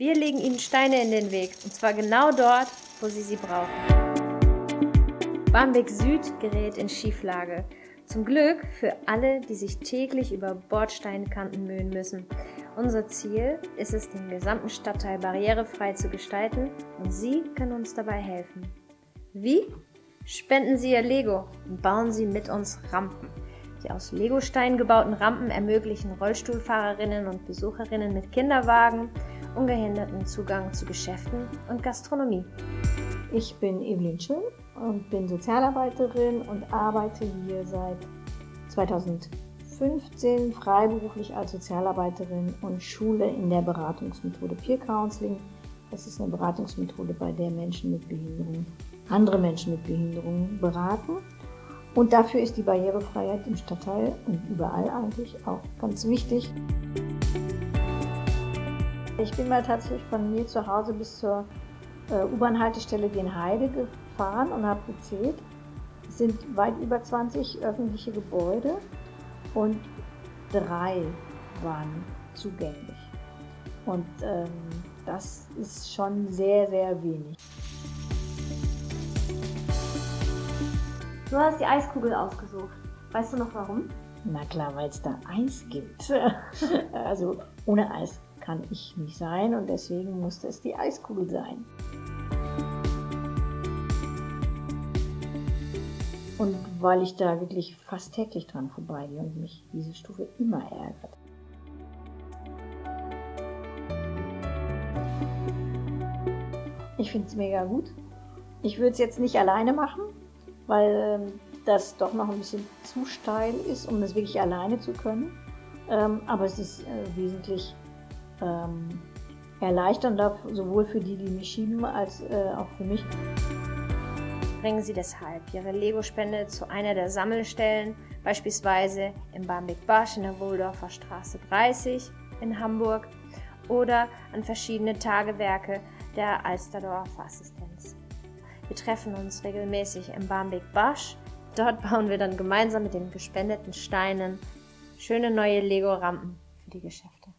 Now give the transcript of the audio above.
Wir legen Ihnen Steine in den Weg, und zwar genau dort, wo Sie sie brauchen. Barmbek Süd gerät in Schieflage. Zum Glück für alle, die sich täglich über Bordsteinkanten mühen müssen. Unser Ziel ist es, den gesamten Stadtteil barrierefrei zu gestalten und Sie können uns dabei helfen. Wie? Spenden Sie Ihr Lego und bauen Sie mit uns Rampen. Die aus Legosteinen gebauten Rampen ermöglichen Rollstuhlfahrerinnen und Besucherinnen mit Kinderwagen ungehinderten Zugang zu Geschäften und Gastronomie. Ich bin Evelyn Schön und bin Sozialarbeiterin und arbeite hier seit 2015 freiberuflich als Sozialarbeiterin und schule in der Beratungsmethode Peer Counseling. Das ist eine Beratungsmethode, bei der Menschen mit Behinderung andere Menschen mit Behinderung beraten. Und dafür ist die Barrierefreiheit im Stadtteil und überall eigentlich auch ganz wichtig. Ich bin mal tatsächlich von mir zu Hause bis zur äh, U-Bahn-Haltestelle Genheide gefahren und habe gezählt. Es sind weit über 20 öffentliche Gebäude und drei waren zugänglich. Und ähm, das ist schon sehr, sehr wenig. Du hast die Eiskugel ausgesucht. Weißt du noch warum? Na klar, weil es da Eis gibt. also ohne Eis kann ich nicht sein und deswegen musste es die Eiskugel sein. Und weil ich da wirklich fast täglich dran vorbeigehe und mich diese Stufe immer ärgert. Ich finde es mega gut. Ich würde es jetzt nicht alleine machen, weil ähm, das doch noch ein bisschen zu steil ist, um das wirklich alleine zu können. Ähm, aber es ist äh, wesentlich ähm, erleichternd, sowohl für die, die mich schieben, als äh, auch für mich. Bringen Sie deshalb Ihre Lego-Spende zu einer der Sammelstellen, beispielsweise im Barmbek Basch in der Wohldorfer Straße 30 in Hamburg oder an verschiedene Tagewerke der Alsterdorfer Assistenz. Wir treffen uns regelmäßig im Barmbek Basch. Dort bauen wir dann gemeinsam mit den gespendeten Steinen schöne neue Lego-Rampen für die Geschäfte.